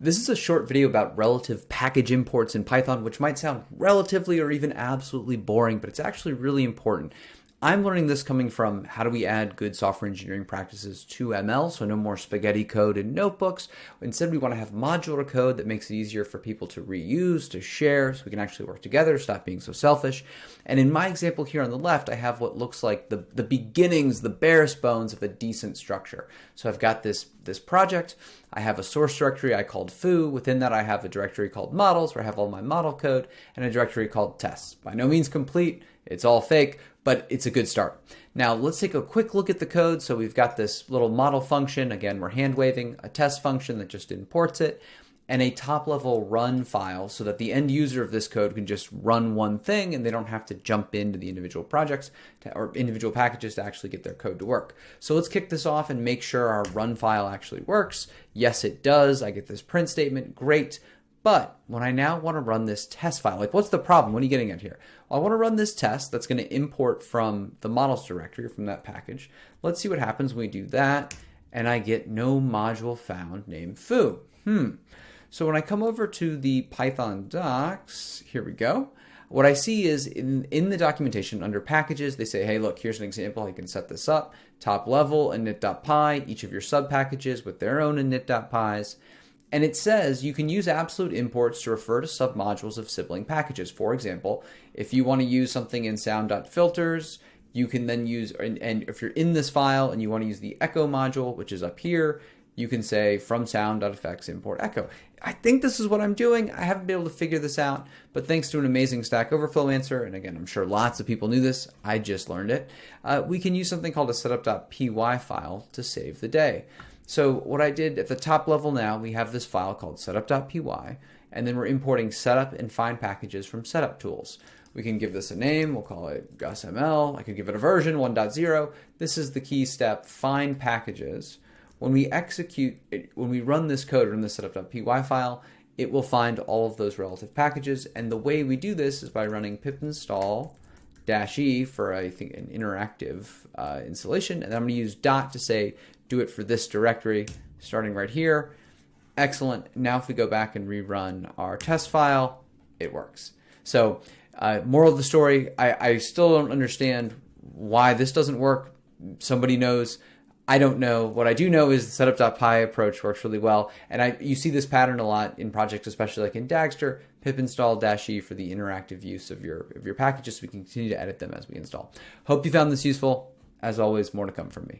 This is a short video about relative package imports in Python, which might sound relatively or even absolutely boring, but it's actually really important. I'm learning this coming from how do we add good software engineering practices to ML, so no more spaghetti code in notebooks. Instead, we want to have modular code that makes it easier for people to reuse, to share, so we can actually work together, stop being so selfish. And in my example here on the left, I have what looks like the, the beginnings, the barest bones of a decent structure. So I've got this, this project, I have a source directory I called foo. Within that, I have a directory called models where I have all my model code and a directory called tests. By no means complete, it's all fake, but it's a good start. Now let's take a quick look at the code. So we've got this little model function. Again, we're hand waving a test function that just imports it and a top level run file so that the end user of this code can just run one thing and they don't have to jump into the individual projects to, or individual packages to actually get their code to work. So let's kick this off and make sure our run file actually works. Yes, it does. I get this print statement. Great. But when I now want to run this test file, like what's the problem? What are you getting at here? I want to run this test that's going to import from the models directory from that package. Let's see what happens when we do that. And I get no module found named foo. Hmm. So when I come over to the Python docs, here we go. What I see is in, in the documentation under packages, they say, hey, look, here's an example. You can set this up. Top level init.py, each of your sub packages with their own init.pys. And it says you can use absolute imports to refer to submodules of sibling packages. For example, if you want to use something in sound.filters, you can then use, and, if you're in this file and you want to use the echo module, which is up here, you can say from sound.effects import echo. I think this is what I'm doing. I haven't been able to figure this out, but thanks to an amazing Stack Overflow answer, and again, I'm sure lots of people knew this, I just learned it, uh, we can use something called a setup.py file to save the day. So what I did at the top level now, we have this file called setup.py, and then we're importing setup and find packages from setup tools. We can give this a name, we'll call it GusML. I could give it a version 1.0. This is the key step, find packages. When we execute, it, when we run this code in the setup.py file, it will find all of those relative packages. And the way we do this is by running pip install dash e for I think an interactive uh, installation. And I'm going to use dot to say do it for this directory starting right here. Excellent. Now if we go back and rerun our test file, it works. So uh, moral of the story, I, I still don't understand why this doesn't work. Somebody knows. I don't know. What I do know is the setup.py approach works really well. And I you see this pattern a lot in projects, especially like in Dagster, pip install dash e for the interactive use of your of your packages so we can continue to edit them as we install. Hope you found this useful. As always, more to come from me.